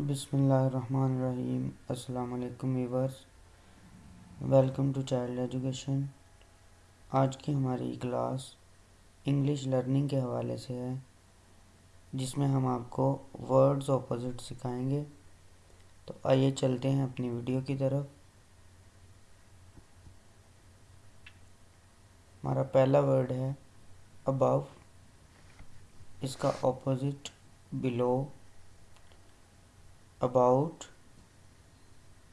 बिसमीम वालेकुम viewers welcome to child education. आज की हमारी क्लास इंग्लिश लर्निंग के हवाले से है, जिसमें हम आपको वर्ड्स ऑपोजिट सिखाएँगे। तो आइए चलते हैं अपनी वीडियो की तरफ़। हमारा पहला वर्ड है अबव। इसका opposite below. About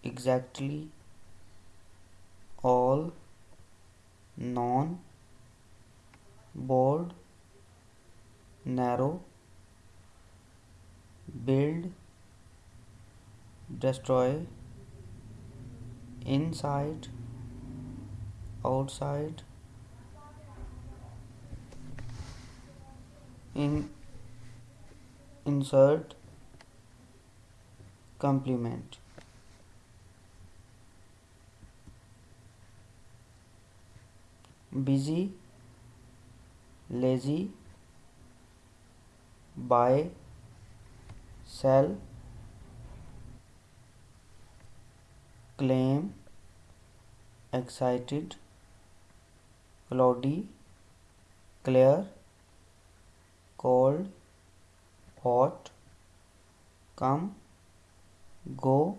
exactly all non board narrow build destroy inside outside in insert complement busy lazy buy sell claim excited cloudy clear cold hot come go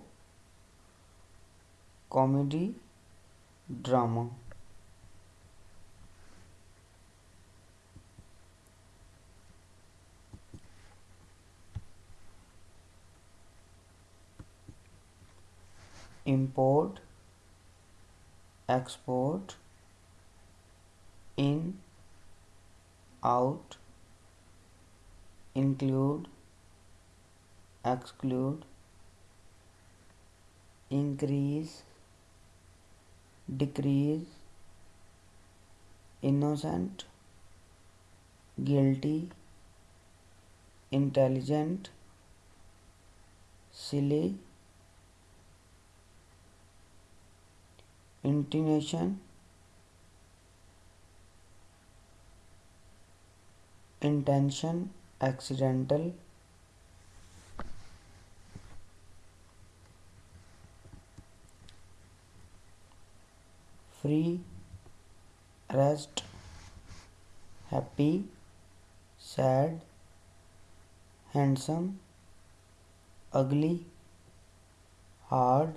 comedy drama. Import export in out include exclude increase decrease innocent guilty intelligent silly intonation intention accidental free rest happy sad handsome ugly hard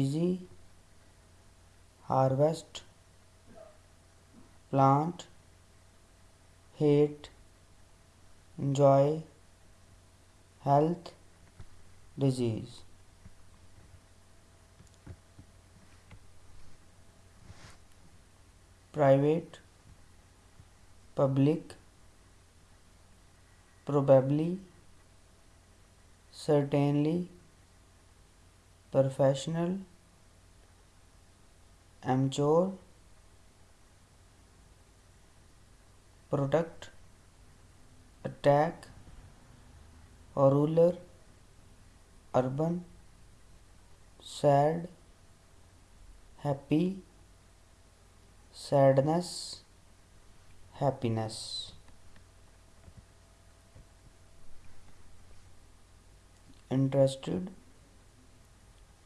easy harvest plant hate enjoy health disease private public probably certainly professional amateur product attack ruler urban sad happy sadness happiness interested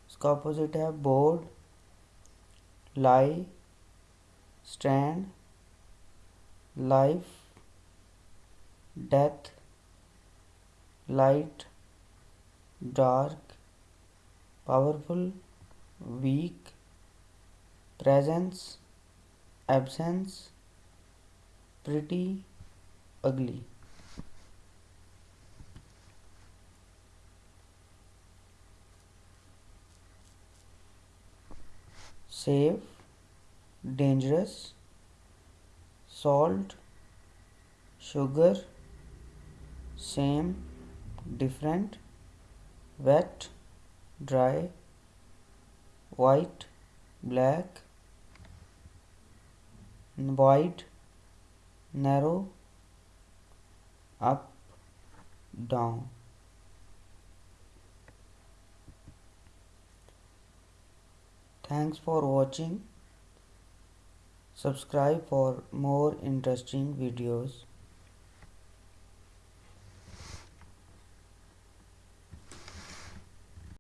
इसका opposite है board lie stand life death light dark powerful week presence absence pretty ugly. Safe dangerous salt sugar same different wet dry white black wide narrow up down. Thanks for watching. Subscribe for more interesting videos